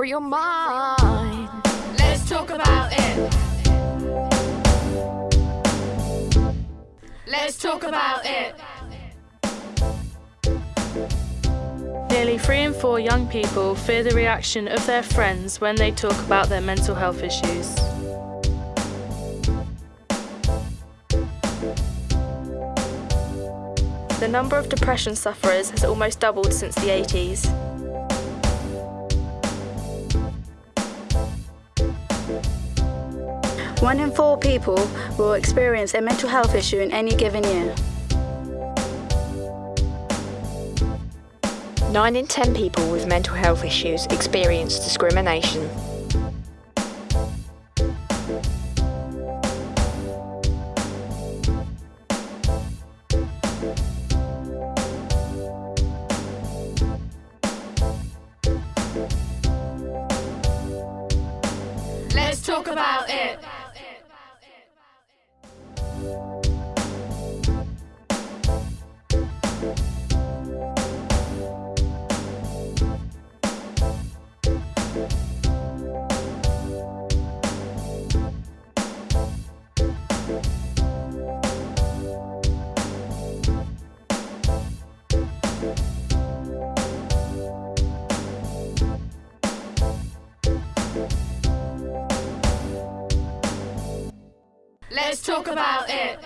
free your mind. Let's talk about it. Let's talk about it. Nearly three in four young people fear the reaction of their friends when they talk about their mental health issues. The number of depression sufferers has almost doubled since the 80s. One in four people will experience a mental health issue in any given year. Nine in ten people with mental health issues experience discrimination. Let's talk about it. Let's talk about it.